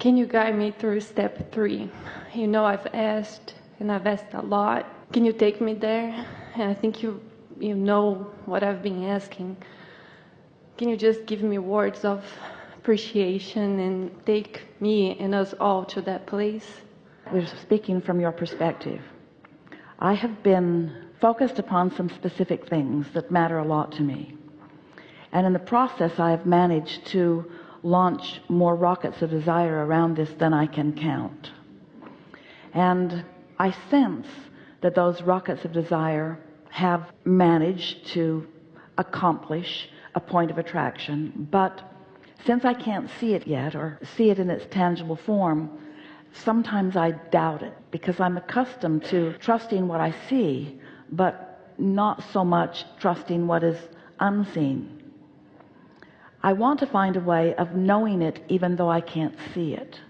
Can you guide me through step three? You know, I've asked and I've asked a lot. Can you take me there? And I think you, you know what I've been asking. Can you just give me words of appreciation and take me and us all to that place? We're speaking from your perspective. I have been focused upon some specific things that matter a lot to me. And in the process, I have managed to launch more rockets of desire around this than I can count. And I sense that those rockets of desire have managed to accomplish a point of attraction. But since I can't see it yet or see it in its tangible form, sometimes I doubt it because I'm accustomed to trusting what I see, but not so much trusting what is unseen. I want to find a way of knowing it even though I can't see it.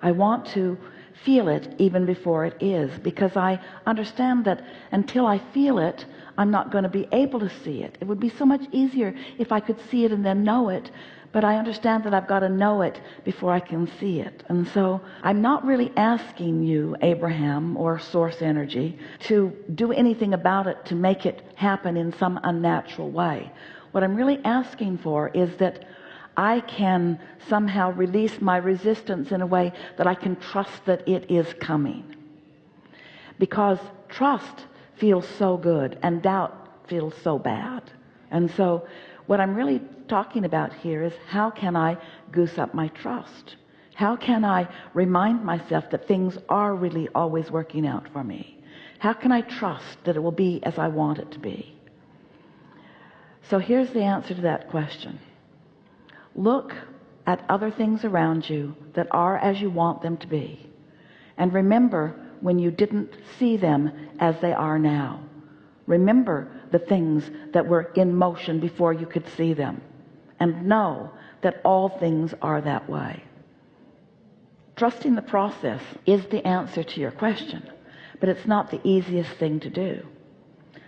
I want to feel it even before it is because I understand that until I feel it I'm not going to be able to see it. It would be so much easier if I could see it and then know it but I understand that I've got to know it before I can see it. And so I'm not really asking you Abraham or source energy to do anything about it to make it happen in some unnatural way what I'm really asking for is that I can somehow release my resistance in a way that I can trust that it is coming. Because trust feels so good and doubt feels so bad. And so what I'm really talking about here is how can I goose up my trust? How can I remind myself that things are really always working out for me? How can I trust that it will be as I want it to be so here's the answer to that question. Look at other things around you that are as you want them to be. And remember when you didn't see them as they are now. Remember the things that were in motion before you could see them. And know that all things are that way. Trusting the process is the answer to your question, but it's not the easiest thing to do.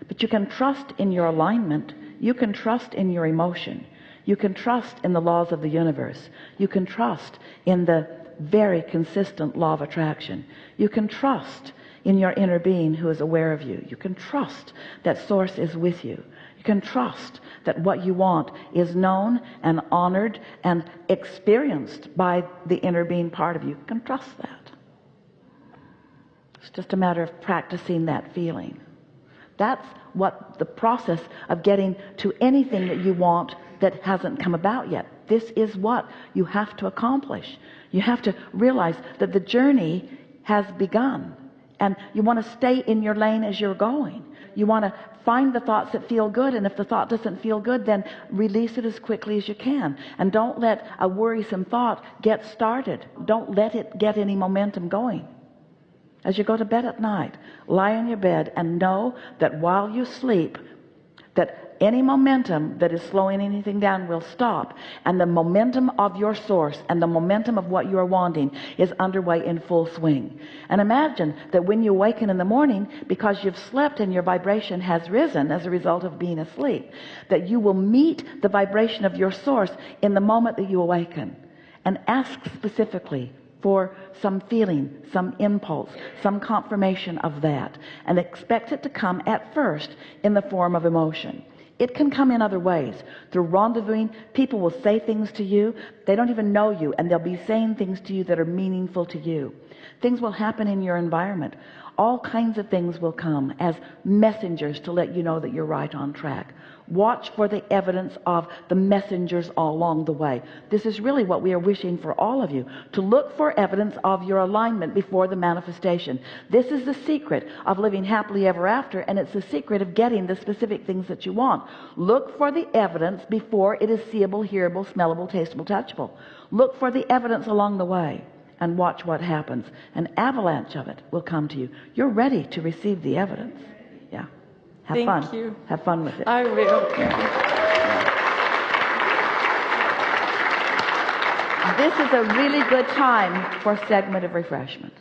But you can trust in your alignment you can trust in your emotion. You can trust in the laws of the universe. You can trust in the very consistent law of attraction. You can trust in your inner being who is aware of you. You can trust that source is with you. You can trust that what you want is known and honored and experienced by the inner being part of you, you can trust that. It's just a matter of practicing that feeling that's what the process of getting to anything that you want that hasn't come about yet. This is what you have to accomplish. You have to realize that the journey has begun and you want to stay in your lane as you're going. You want to find the thoughts that feel good and if the thought doesn't feel good then release it as quickly as you can. And don't let a worrisome thought get started. Don't let it get any momentum going. As you go to bed at night lie on your bed and know that while you sleep that any momentum that is slowing anything down will stop. And the momentum of your source and the momentum of what you are wanting is underway in full swing. And imagine that when you awaken in the morning because you've slept and your vibration has risen as a result of being asleep that you will meet the vibration of your source in the moment that you awaken. And ask specifically for some feeling some impulse some confirmation of that and expect it to come at first in the form of emotion. It can come in other ways. Through rendezvousing people will say things to you they don't even know you and they'll be saying things to you that are meaningful to you. Things will happen in your environment all kinds of things will come as messengers to let you know that you're right on track. Watch for the evidence of the messengers all along the way. This is really what we are wishing for all of you to look for evidence of your alignment before the manifestation. This is the secret of living happily ever after and it's the secret of getting the specific things that you want. Look for the evidence before it is seeable hearable smellable tasteable touchable. Look for the evidence along the way and watch what happens. An avalanche of it will come to you. You're ready to receive the evidence. Yeah. Have Thank fun. you. have fun with it. I will. this is a really good time for a segment of refreshment